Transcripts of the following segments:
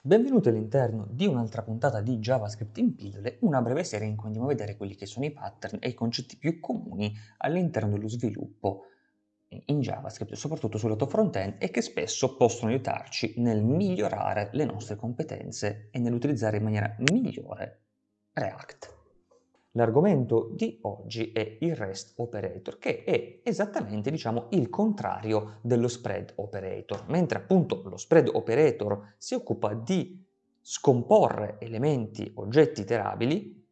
Benvenuti all'interno di un'altra puntata di JavaScript in pillole, una breve serie in cui andiamo a vedere quelli che sono i pattern e i concetti più comuni all'interno dello sviluppo in JavaScript, soprattutto sul lato front-end, e che spesso possono aiutarci nel migliorare le nostre competenze e nell'utilizzare in maniera migliore React. L'argomento di oggi è il REST operator, che è esattamente diciamo, il contrario dello spread operator. Mentre appunto lo spread operator si occupa di scomporre elementi, oggetti iterabili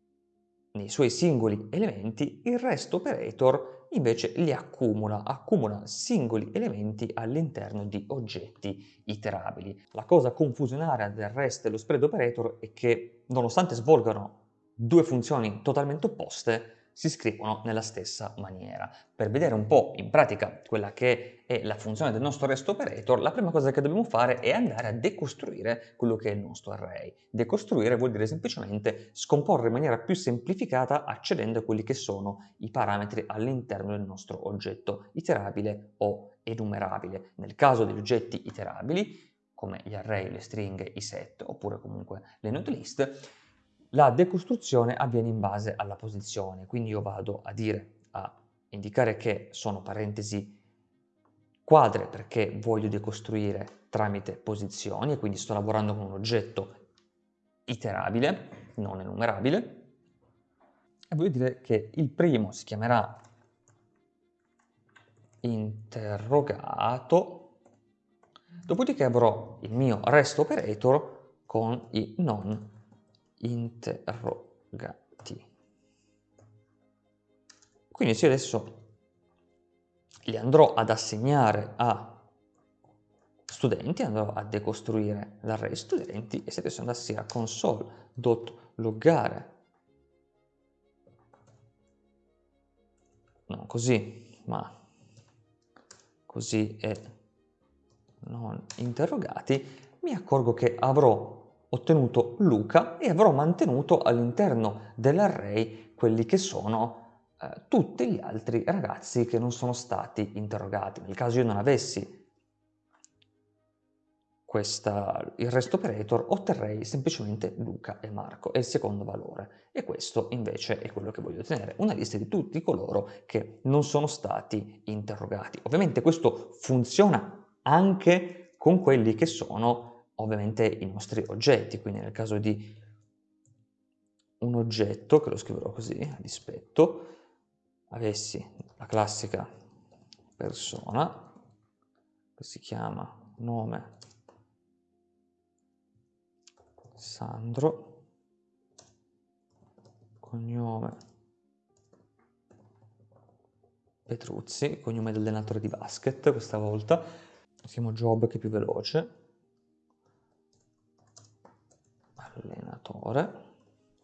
nei suoi singoli elementi, il REST operator invece li accumula, accumula singoli elementi all'interno di oggetti iterabili. La cosa confusionaria del REST e lo spread operator è che nonostante svolgano due funzioni totalmente opposte si scrivono nella stessa maniera. Per vedere un po' in pratica quella che è la funzione del nostro REST operator, la prima cosa che dobbiamo fare è andare a decostruire quello che è il nostro array. Decostruire vuol dire semplicemente scomporre in maniera più semplificata accedendo a quelli che sono i parametri all'interno del nostro oggetto iterabile o enumerabile. Nel caso degli oggetti iterabili, come gli array, le stringhe, i set oppure comunque le node list, la decostruzione avviene in base alla posizione, quindi io vado a dire, a indicare che sono parentesi quadre perché voglio decostruire tramite posizioni e quindi sto lavorando con un oggetto iterabile, non enumerabile, e voglio dire che il primo si chiamerà interrogato, dopodiché avrò il mio rest operator con i non interrogati. Quindi se adesso li andrò ad assegnare a studenti, andrò a decostruire l'array studenti e se adesso andassi a console.loggare non così, ma così e non interrogati, mi accorgo che avrò ottenuto Luca e avrò mantenuto all'interno dell'array quelli che sono eh, tutti gli altri ragazzi che non sono stati interrogati. Nel caso io non avessi questa, il rest operator, otterrei semplicemente Luca e Marco, è il secondo valore. E questo invece è quello che voglio ottenere, una lista di tutti coloro che non sono stati interrogati. Ovviamente questo funziona anche con quelli che sono ovviamente i nostri oggetti, quindi nel caso di un oggetto, che lo scriverò così, a dispetto, avessi la classica persona, che si chiama nome Sandro, cognome Petruzzi, cognome dell'allenatore di basket questa volta, scriviamo Job che è più veloce, allenatore.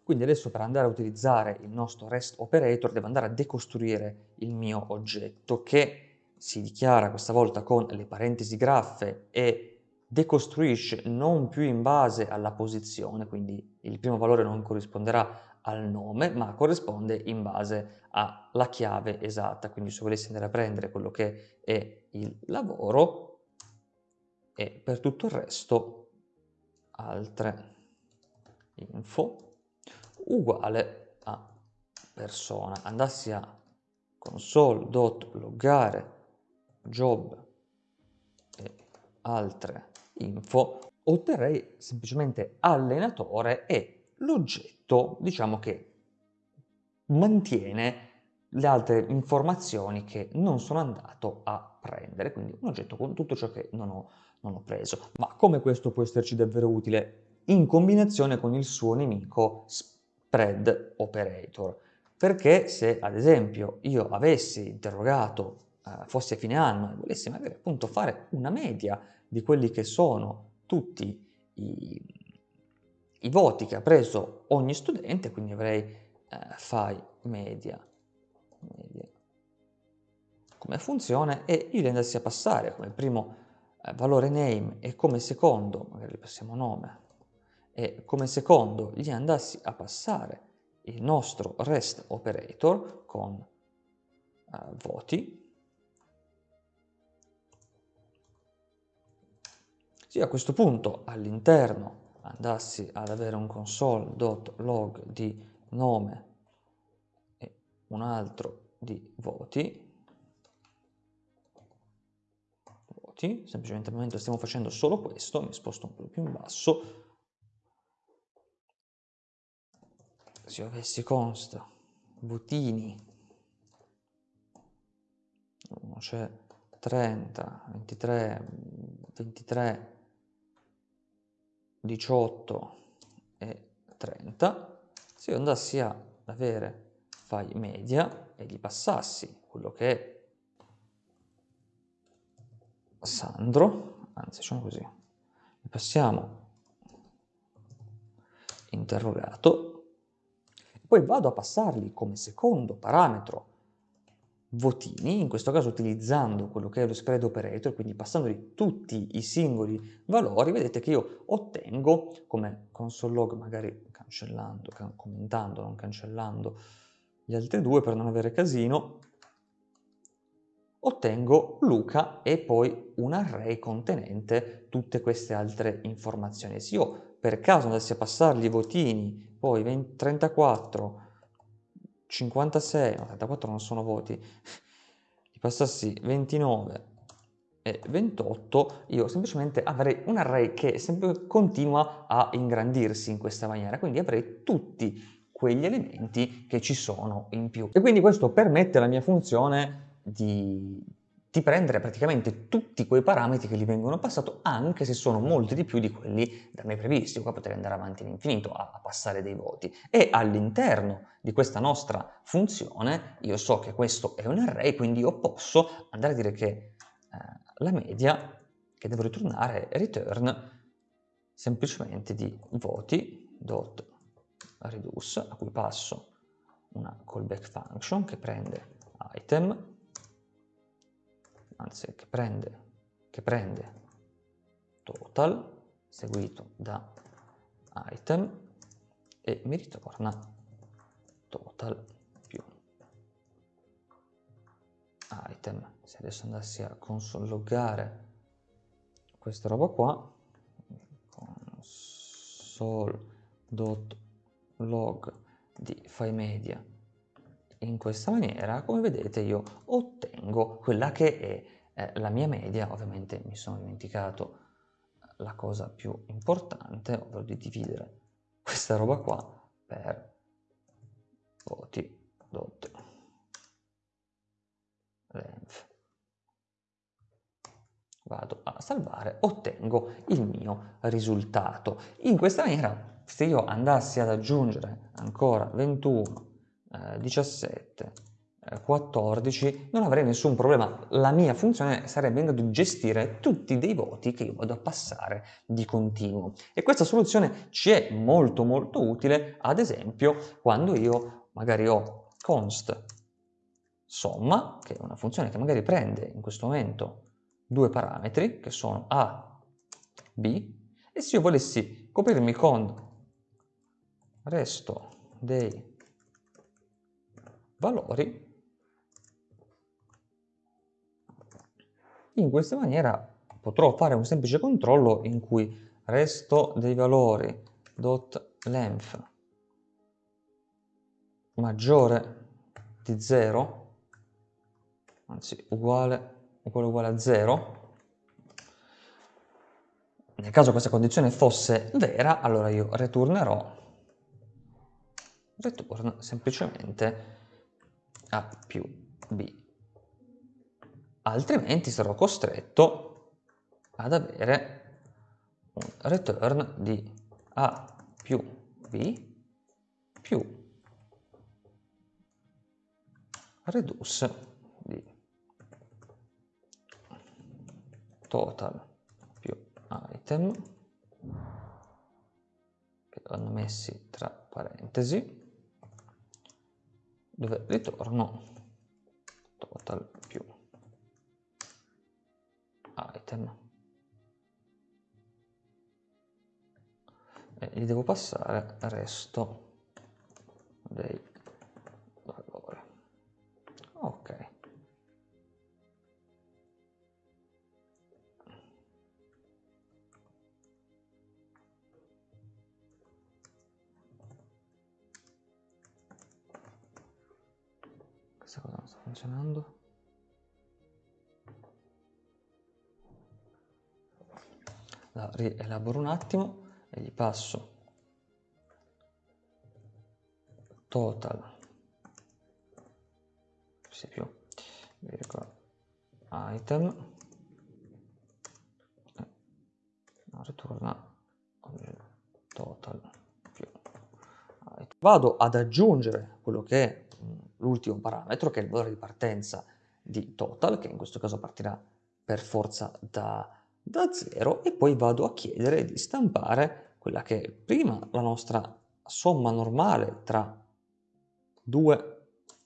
Quindi adesso per andare a utilizzare il nostro REST operator devo andare a decostruire il mio oggetto che si dichiara questa volta con le parentesi graffe e decostruisce non più in base alla posizione, quindi il primo valore non corrisponderà al nome, ma corrisponde in base alla chiave esatta. Quindi se volessi andare a prendere quello che è il lavoro e per tutto il resto altre info uguale a persona. Andassi a console.loggare job e altre info, otterrei semplicemente allenatore e l'oggetto, diciamo che mantiene le altre informazioni che non sono andato a prendere, quindi un oggetto con tutto ciò che non ho, non ho preso. Ma come questo può esserci davvero utile? In combinazione con il suo nemico spread operator. Perché se ad esempio io avessi interrogato, eh, fossi a fine anno e volessi magari appunto fare una media di quelli che sono tutti i, i voti che ha preso ogni studente, quindi avrei eh, fai media, media. Come funzione e io li andassi a passare come primo eh, valore name e come secondo, magari passiamo nome, e come secondo gli andassi a passare il nostro REST operator con uh, voti, sì, a questo punto all'interno andassi ad avere un console.log di nome e un altro di voti, voti, semplicemente mentre stiamo facendo solo questo, mi sposto un po' più in basso, se avessi const votini, c'è 30, 23, 23, 18 e 30, se io andassi a avere file media e gli passassi quello che è Sandro, anzi facciamo così, passiamo. Interrogato, poi vado a passargli come secondo parametro. Votini, in questo caso utilizzando quello che è lo spread operator, quindi passandoli tutti i singoli valori, vedete che io ottengo, come console log, magari cancellando, commentando, non cancellando gli altri due per non avere casino, ottengo Luca e poi un array contenente tutte queste altre informazioni. Se io per caso andassi a passargli i votini, poi 20, 34, 56, no 34 non sono voti, gli passassi 29 e 28, io semplicemente avrei un array che sempre continua a ingrandirsi in questa maniera, quindi avrei tutti quegli elementi che ci sono in più. E quindi questo permette alla mia funzione di, di prendere praticamente tutti quei parametri che gli vengono passati, anche se sono molti di più di quelli da me previsti. Qua potrei andare avanti all'infinito a, a passare dei voti. E all'interno di questa nostra funzione io so che questo è un array, quindi io posso andare a dire che eh, la media che devo ritornare è return semplicemente di voti dot reduce a cui passo una callback function che prende item anzi che prende, che prende total seguito da item e mi ritorna total più item. Se adesso andassi a console loggare questa roba qua, console.log di file media in questa maniera, come vedete io ottengo quella che è eh, la mia media, ovviamente mi sono dimenticato la cosa più importante, ovvero di dividere questa roba qua per voti dot length. Vado a salvare, ottengo il mio risultato. In questa maniera, se io andassi ad aggiungere ancora 21, eh, 17, 14 non avrei nessun problema, la mia funzione sarebbe in grado di gestire tutti dei voti che io vado a passare di continuo. E questa soluzione ci è molto molto utile ad esempio quando io magari ho const somma che è una funzione che magari prende in questo momento due parametri che sono a, b e se io volessi coprirmi con resto dei valori. In questa maniera potrò fare un semplice controllo in cui resto dei valori dot length maggiore di 0, anzi uguale, uguale uguale a 0, nel caso questa condizione fosse vera, allora io ritornerò return semplicemente a più b. Altrimenti sarò costretto ad avere un return di a più b più reduce di total più item che vanno messi tra parentesi dove? Ritorno. Total più. Item. E gli devo passare resto dei questa cosa non sta funzionando. La rielaboro un attimo e gli passo total sia più item no, ritorna total più item. vado ad aggiungere quello che è l'ultimo parametro che è il valore di partenza di total che in questo caso partirà per forza da, da 0 e poi vado a chiedere di stampare quella che è prima la nostra somma normale tra 2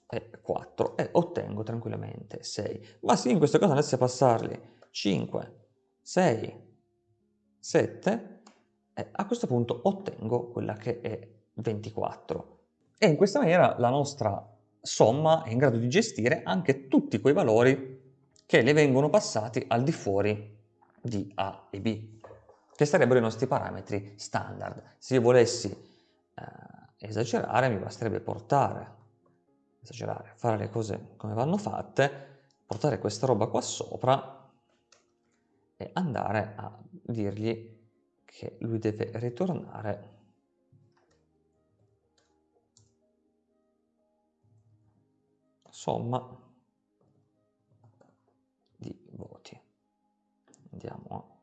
e 4 e ottengo tranquillamente 6. Ma se in questo caso andassi a passarli 5, 6, 7, e a questo punto ottengo quella che è 24. E in questa maniera la nostra somma è in grado di gestire anche tutti quei valori che le vengono passati al di fuori di A e B, che sarebbero i nostri parametri standard. Se io volessi eh, esagerare mi basterebbe portare esagerare, fare le cose come vanno fatte, portare questa roba qua sopra e andare a dirgli che lui deve ritornare somma di voti. Andiamo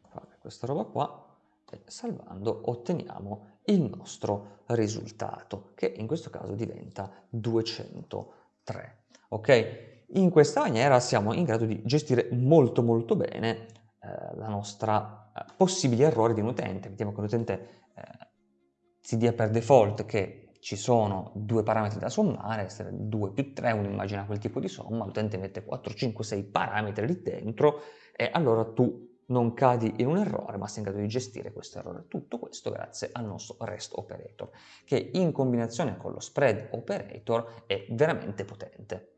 a fare questa roba qua e salvando otteniamo il nostro risultato, che in questo caso diventa 203. Ok? In questa maniera siamo in grado di gestire molto molto bene eh, la nostra eh, possibili errori di un utente. Vediamo che l'utente eh, si dia per default che ci sono due parametri da sommare, 2 più 3, uno immagina quel tipo di somma, l'utente mette 4, 5, 6 parametri lì dentro e allora tu non cadi in un errore, ma sei in grado di gestire questo errore. Tutto questo grazie al nostro REST operator, che in combinazione con lo spread operator è veramente potente.